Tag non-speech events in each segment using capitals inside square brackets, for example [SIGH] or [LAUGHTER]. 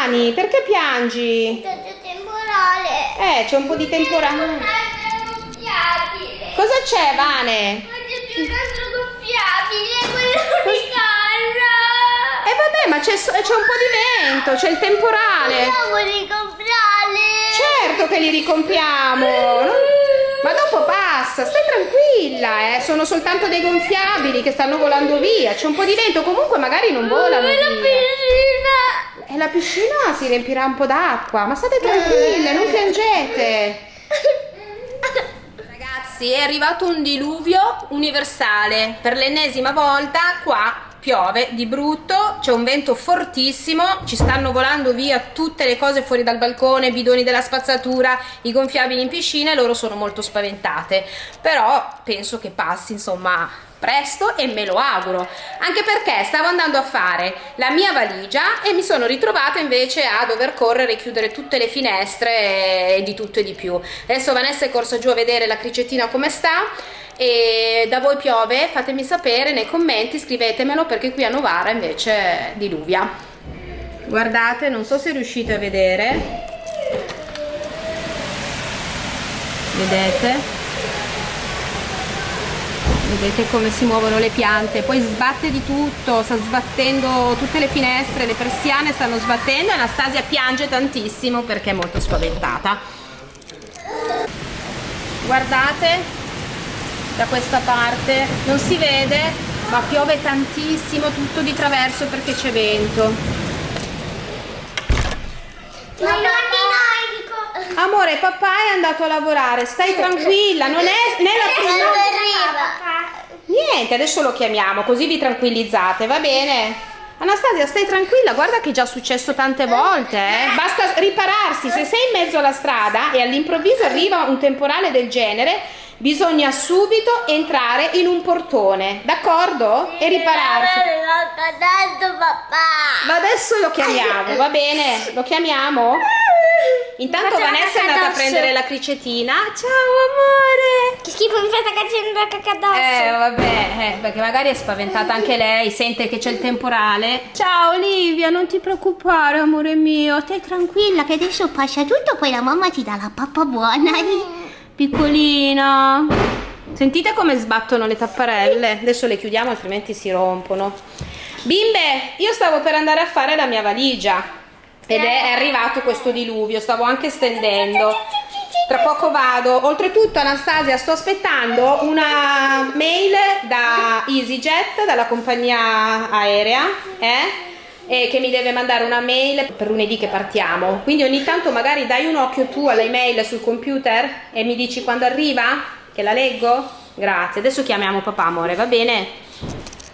mani? Perché piangi? C'è temporale. Eh, c'è un po' di temporale. Cosa c'è, Vane? Ma c'è più un altro gonfiabile, quello [LAUGHS] di casa. Eh vabbè, ma c'è un po' di vento, c'è il temporale. Vogliamo ricomprare. Certo che li ricompriamo. Ma dopo passa, stai tranquilla, eh. Sono soltanto dei gonfiabili che stanno volando via. C'è un po' di vento, comunque magari non volano E la via. E la piscina si riempirà un po' d'acqua, ma state tranquille, non piangete. Ragazzi, è arrivato un diluvio universale. Per l'ennesima volta qua piove di brutto, c'è un vento fortissimo, ci stanno volando via tutte le cose fuori dal balcone, i bidoni della spazzatura, i gonfiabili in piscina e loro sono molto spaventate. Però penso che passi, insomma, presto e me lo auguro. Anche perché stavo andando a fare la mia valigia e mi sono ritrovata invece a dover correre e chiudere tutte le finestre e di tutto e di più. Adesso Vanessa è corsa giù a vedere la cricettina come sta e da voi piove fatemi sapere nei commenti scrivetemelo perché qui a Novara invece diluvia guardate non so se riuscite a vedere vedete vedete come si muovono le piante poi sbatte di tutto sta sbattendo tutte le finestre le persiane stanno sbattendo Anastasia piange tantissimo perché è molto spaventata. Guardate da questa parte non si vede ma piove tantissimo tutto di traverso perché c'è vento Ma non di noi, amore papà è andato a lavorare stai tranquilla non è né la prima Quando arriva? niente adesso lo chiamiamo così vi tranquillizzate va bene Anastasia stai tranquilla guarda che è già successo tante volte eh? basta ripararsi se sei in mezzo alla strada e all'improvviso arriva un temporale del genere bisogna subito entrare in un portone d'accordo? e ripararsi ma adesso lo chiamiamo va bene lo chiamiamo? Intanto Vanessa è andata a prendere la cricetina ciao amore Che schifo mi sta facendo la cacca addosso. Eh vabbè, eh, perché magari è spaventata anche lei, sente che c'è il temporale. Ciao Olivia, non ti preoccupare amore mio, stai tranquilla che adesso passa tutto, poi la mamma ti dà la pappa buona. Piccolina. Sentite come sbattono le tapparelle? Adesso le chiudiamo altrimenti si rompono. Bimbe, io stavo per andare a fare la mia valigia ed è arrivato questo diluvio, stavo anche stendendo. Tra poco vado. Oltretutto, Anastasia, sto aspettando una mail da EasyJet, dalla compagnia aerea, eh? E che mi deve mandare una mail per lunedì che partiamo. Quindi ogni tanto magari dai un occhio tu alla email sul computer e mi dici quando arriva? Che la leggo? Grazie. Adesso chiamiamo papà, amore, va bene?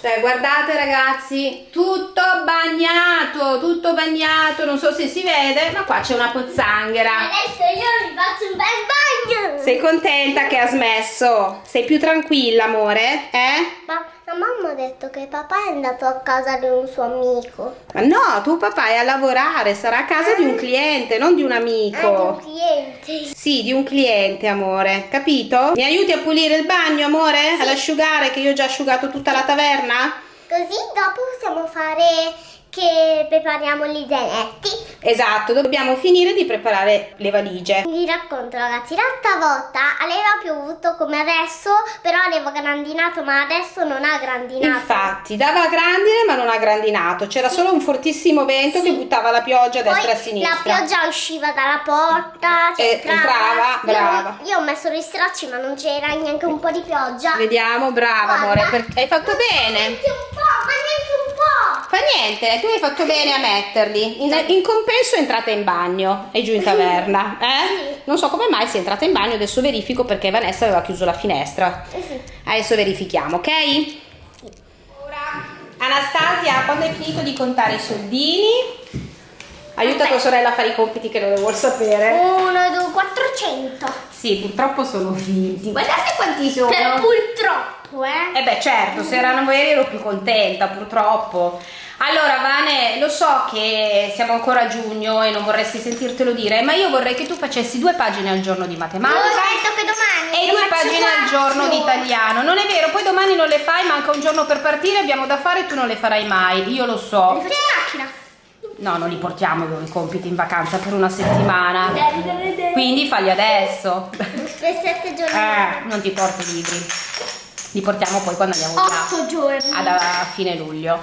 Cioè, guardate ragazzi, tutto bagnato, tutto bagnato, non so se si vede, ma qua c'è una pozzanghera. Adesso io mi faccio un bel bagno. Sei contenta che ha smesso? Sei più tranquilla, amore? Eh? Ma la mamma ha detto che papà è andato a casa di un suo amico. Ma no, tuo papà è a lavorare, sarà a casa di un cliente, non di un Ah, di un amico. cliente. Sì, di un cliente, amore, capito? Mi aiuti a pulire il bagno, amore? Ad asciugare, che io ho già asciugato tutta la taverna? Così dopo possiamo fare che prepariamo gli zainetti. Esatto, dobbiamo finire di preparare le valigie. Vi racconto ragazzi, l'altra volta aveva piovuto come adesso, però aveva grandinato, ma adesso non ha grandinato. Infatti, dava grandine ma non ha grandinato, c'era solo un fortissimo vento che buttava la pioggia a Poi destra e a la sinistra. pioggia usciva dalla porta, cioè Eh, entrava, Io- brava. Io, ho messo gli stracci ma non c'era neanche un po' di pioggia. Vediamo, brava Guarda. amore, hai fatto bene. Niente, tu hai fatto bene a metterli. In, in compenso è entrata in bagno e giù in taverna. [LAUGHS] Eh? Non so come mai sei entrata in bagno, adesso verifico perché Vanessa aveva chiuso la finestra. Eh. Adesso verifichiamo, ok? Ora, Anastasia, quando hai finito di contare i soldini, aiuta tua sorella a fare i compiti che non le vuol sapere. Uno, due, 400. Sì, purtroppo sono finti. Guardate quanti sono. Per purtroppo, eh. Eh beh certo, se erano veri ero più contenta purtroppo. Allora Vane, lo so che siamo ancora a giugno e non vorresti sentirtelo dire, ma io vorrei che tu facessi due pagine al giorno di matematica detto che domani e due pagine al giorno di italiano. Non è vero, poi domani non le fai, manca un giorno per partire, abbiamo da fare e tu non le farai mai, io lo so. faccio in macchina. No, non li portiamo i compiti in vacanza per una settimana. Quindi falli adesso. Per sette giorni. Eh, non ti porto i libri. Li portiamo poi quando andiamo via. Otto giorni. Ad a fine luglio.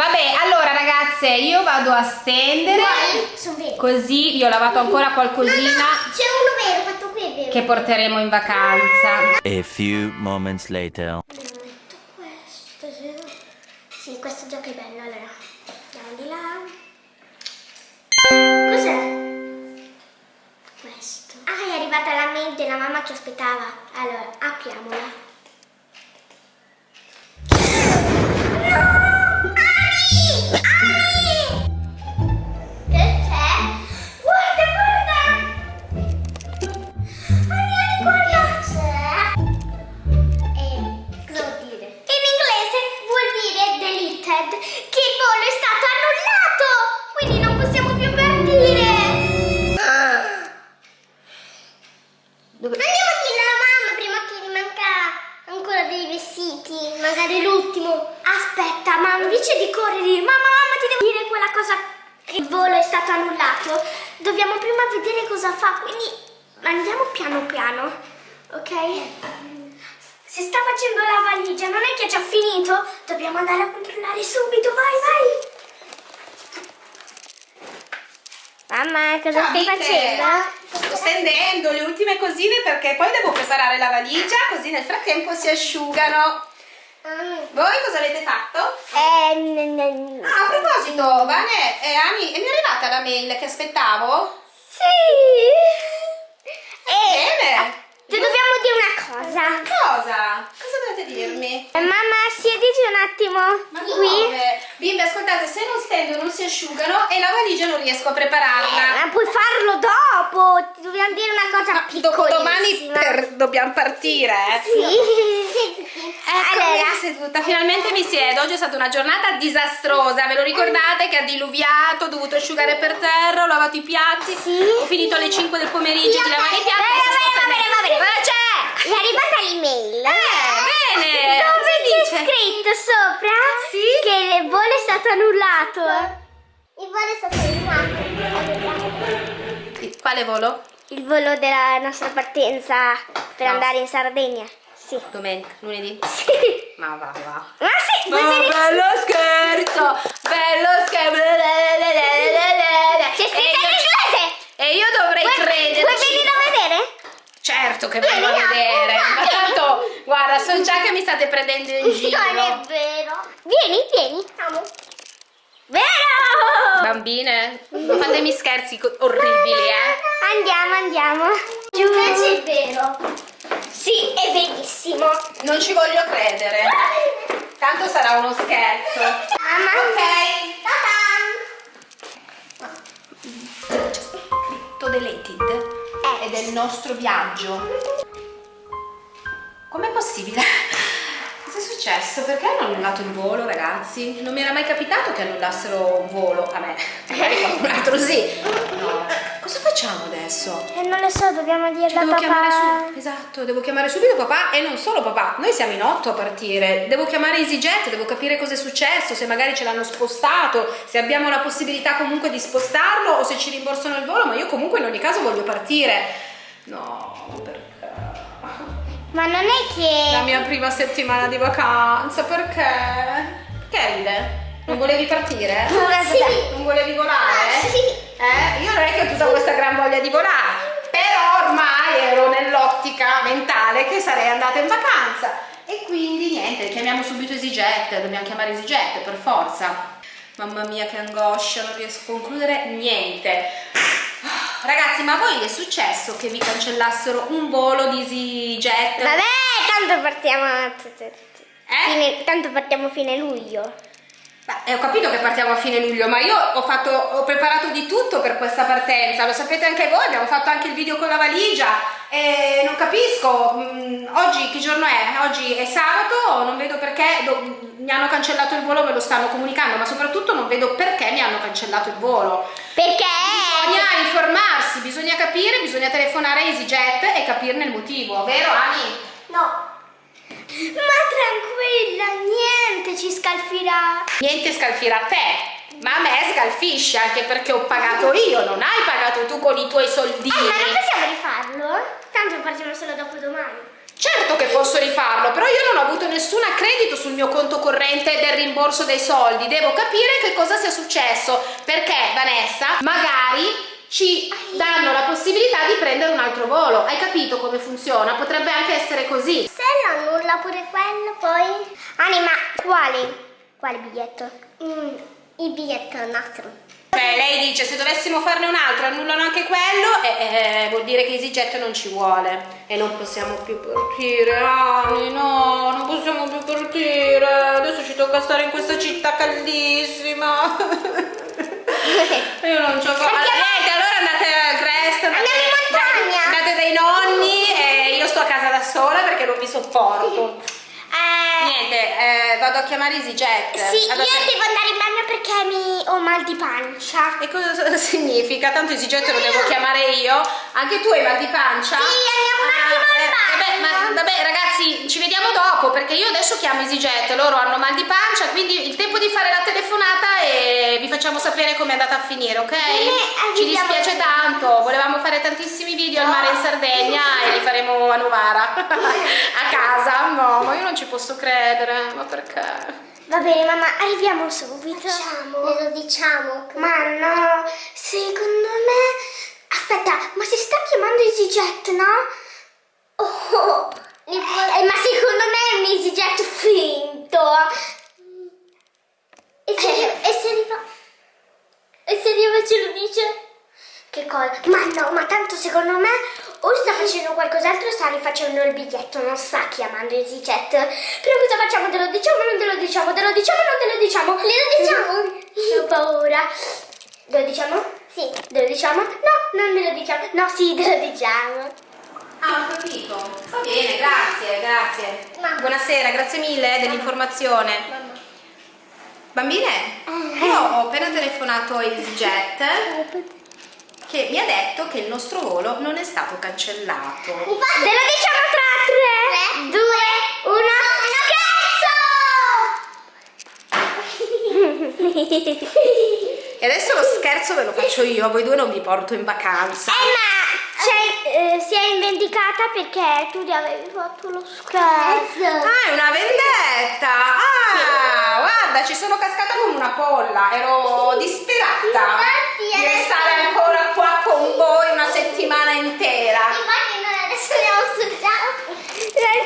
Vabbè, allora ragazze, io vado a stendere. Guarda. Così vi ho lavato ancora No, qualcosina no, c'è uno vero, fatto qui vero. che porteremo in vacanza. A few moments later. Questo, sì. Sì, questo gioco è bello, allora. Andiamo di là. Cos'è? Questo. Ah, è arrivata la mail della mamma che aspettava. Allora, apriamola. Possiamo più partire. Dove- Andiamo a dire alla mamma prima che gli manca ancora dei vestiti, magari l'ultimo. Aspetta, ma invece di correre, mamma, mamma, ti devo dire quella cosa che il volo è stato annullato. Dobbiamo prima vedere cosa fa, quindi andiamo piano piano, ok? Si sta facendo la valigia, non è che è già finito? Dobbiamo andare a controllare subito, vai, vai! Mamma, cosa Ciao, Vite. Sto stendendo le ultime cosine perché poi devo preparare la valigia così nel frattempo si asciugano. Voi cosa avete fatto? Eh, Ah, a proposito, Vane e Ani, è mi è arrivata la mail che aspettavo? Sì! E Bene! ti dobbiamo dire una cosa. Cosa? Cosa dovete dirmi? Eh, Mamma, siediti un attimo Ma qui. dove? Bimbe, ascoltate, se non stendo non si asciugano e la valigia non riesco a prepararla. Ma puoi farlo dopo. Ti dobbiamo dire una cosa Ma dopo piccolissima. domani per- dobbiamo partire, eh? Sì. Eccomi allora, [LAUGHS] seduta, finalmente mi siedo. Oggi è stata una giornata disastrosa. Ve lo ricordate che ha diluviato, ho dovuto asciugare per terra, ho lavato i piatti. Sì. Ho finito alle 5 del pomeriggio Sì, di ok, lavare i piatti. va adesso bene, va bene, va bene. Cosa c'è? è arrivata l'email. Eh, bene. Dove Cosa c'è dice? Scritto sopra Sì? che il volo è stato annullato. Il volo è stato annullato. Quale volo? Il volo della nostra partenza per No. andare in Sardegna. Sì. Domenica, lunedì? Sì. Ma va, va. Ma sì, Oh, vedere? bello scherzo! Bello scherzo! C'è scritto in inglese! E io dovrei credere. vuoi venire a vedere? Certo che vengo a vedere. Ma tanto, guarda, so già che mi state prendendo in giro. Non è vero. Vieni, vieni. Andiamo. Vero! Bambine, non fatemi scherzi orribili, eh. Andiamo, andiamo. Invece è vero. Sì, è verissimo. Non ci voglio credere. Tanto sarà uno scherzo. Mamma. Ok. Ta-da! Scritto deleted. È del nostro viaggio. Com'è possibile? Cosa è successo? Perché hanno annullato il volo, ragazzi? Non mi era mai capitato che annullassero un volo a me. [LAUGHS] Magari qualcun altro sì. No. Cosa facciamo adesso? Eh, non lo so, dobbiamo dirlo Cioè, a devo chiamare papà. esatto, devo chiamare subito papà e non solo papà. Noi siamo in otto a partire. Devo chiamare EasyJet, devo capire cosa è successo, se magari ce l'hanno spostato, se abbiamo la possibilità comunque di spostarlo o se ci rimborsano il volo, ma io comunque in ogni caso voglio partire. No, perché? Ma non è che... La mia prima settimana di vacanza, perché? Che ride? Non volevi partire? Sì. Non volevi volare? Ah, sì. Eh? Io non è che ho tutta questa gran voglia di volare, però ormai ero nell'ottica mentale che sarei andata in vacanza e quindi niente, chiamiamo subito EasyJet, dobbiamo chiamare EasyJet per forza. Mamma mia che angoscia, non riesco a concludere niente. Ragazzi, ma a voi è successo che vi cancellassero un volo di EasyJet? Vabbè, tanto partiamo... Eh? Fine, tanto partiamo fine luglio. Beh, ho capito che partiamo a fine luglio, ma io ho, fatto, ho preparato di tutto per questa partenza, lo sapete anche voi, abbiamo fatto anche il video con la valigia e non capisco, mm, oggi che giorno è? Oggi è sabato, non vedo perché do- mi hanno cancellato il volo, me lo stanno comunicando, ma soprattutto non vedo perché mi hanno cancellato il volo. Perché? Bisogna informarsi, bisogna capire, bisogna telefonare a EasyJet e capirne il motivo, vero Ani? No. Ma tranquilla, niente ci scalfirà. Niente scalfirà te, Ma a me scalfisce anche perché ho pagato io, non hai pagato tu con i tuoi soldini. Eh, ma non possiamo rifarlo? Tanto lo facciamo solo dopo domani. Certo che posso rifarlo, però io non ho avuto nessun accredito sul mio conto corrente del rimborso dei soldi. Devo capire che cosa sia successo, perché Vanessa magari ci danno la possibilità di prendere un altro volo. Hai capito come funziona? Potrebbe anche essere così. Se lo annulla pure quello, poi... Anima, quale? Quale biglietto? Mm, il biglietto nostro. Cioè, lei dice se dovessimo farne un altro annullano anche quello, eh, eh, vuol dire che EasyJet non ci vuole e non possiamo più partire, Ani, no, non possiamo più partire. Adesso ci tocca stare in questa città caldissima. [LAUGHS] [LAUGHS] Io non ci ho fatto. Niente, allora andate a Crest, andate, Andiamo in montagna. andate dai nonni e io sto a casa da sola perché non vi sopporto. Eh, Niente, eh, vado a chiamare EasyJet. sì, Vado a io devo andare in bagno perché mi ho mal di pancia. E cosa [LAUGHS] significa? Tanto EasyJet lo devo chiamare io. Anche tu hai mal di pancia? Sì, andiamo un attimo al eh, vabbè, ma, vabbè, ragazzi, ci vediamo dopo perché io adesso chiamo EasyJet. Loro hanno mal di pancia, quindi il tempo di fare la telefonata e vi facciamo sapere come è andata a finire, ok? Ci dispiace tanto. Volevamo fare tantissimi video al mare in Sardegna e li faremo a Novara [LAUGHS] a casa. No, ma io non ci posso credere. Ma perché? Va bene, mamma, arriviamo subito. Facciamo. Glielo diciamo. Ma no, secondo me... Aspetta, ma si sta chiamando EasyJet, no? Oh, eh, ma secondo me è un EasyJet finto. E se, e se arriva... E se arriva ce lo dice? Che cosa? Ma no, ma tanto secondo me o sta facendo qualcos'altro o sta rifacendo il biglietto, non sta chiamando EasyJet. Però cosa facciamo? Te lo diciamo o non te lo diciamo? Te lo diciamo o non te lo diciamo? Glielo diciamo? Io ho paura. Te lo diciamo? Sì. Te lo diciamo? No, non te lo diciamo. No, sì, te lo diciamo. Ah, ho capito. Va bene, grazie, grazie. Mamma. Buonasera, grazie mille eh, dell'informazione. Bambine, io ho appena telefonato a EasyJet [LAUGHS] che mi ha detto che il nostro volo non è stato cancellato. Te lo diciamo tra 3, 2, 1. Scherzo! E adesso lo scherzo ve lo faccio io, a voi due non vi porto in vacanza. Eh ma cioè, eh, si è indicata perché tu gli avevi fatto lo scherzo. Ah, è una vendetta! Ah, guarda, ci sono cascata come una polla, ero disperata Infatti, di restare ancora qua con voi una settimana intera. Infatti noi adesso andiamo sul giallo.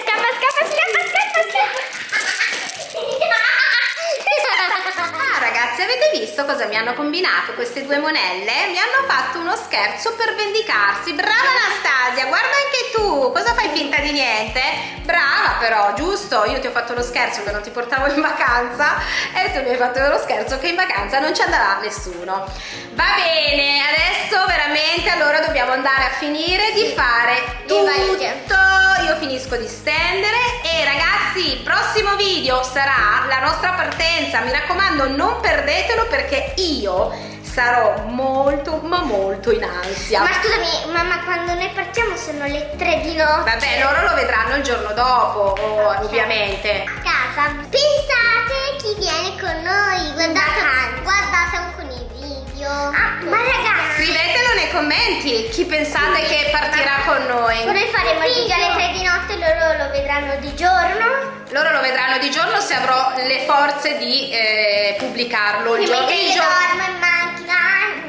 Scappa, scappa, scappa, scappa. Visto cosa mi hanno combinato queste due monelle? Mi hanno fatto uno scherzo per vendicarsi. Brava Anastasia, guarda anche tu. Cosa fai finta di niente? Brava però, giusto? Io ti ho fatto lo scherzo che non ti portavo in vacanza e tu mi hai fatto lo scherzo che in vacanza non ci andrà nessuno. Va bene, adesso veramente allora dobbiamo andare a finire di fare tutto. Io finisco di stendere e ragazzi, prossimo sarà la nostra partenza. Mi raccomando, non perdetelo perché io sarò molto ma molto in ansia. Ma scusami, mamma, quando noi partiamo sono le 3 di notte. Vabbè, loro lo vedranno il giorno dopo, oh, ovviamente. A casa. Pensate chi viene con noi. Guardate, guardate un con i video. ma ragazzi, Scrivetelo nei commenti chi pensate che partirà faremo il video alle 3 di notte, loro lo vedranno di giorno. Loro lo vedranno di giorno se avrò le forze di eh, pubblicarlo il, giorno- il io giorno.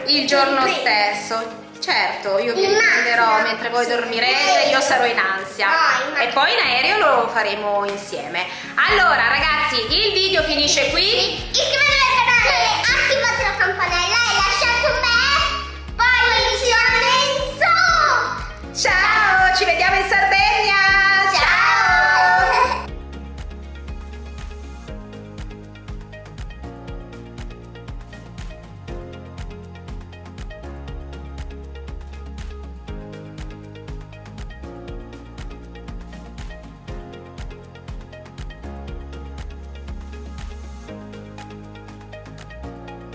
in. Il giorno stesso. Certo, io vi In prenderò macchina. mentre voi dormirete, io sarò in ansia. No, in macchina. e poi in aereo lo faremo insieme. Allora, ragazzi, il video finisce qui. Iscrivetevi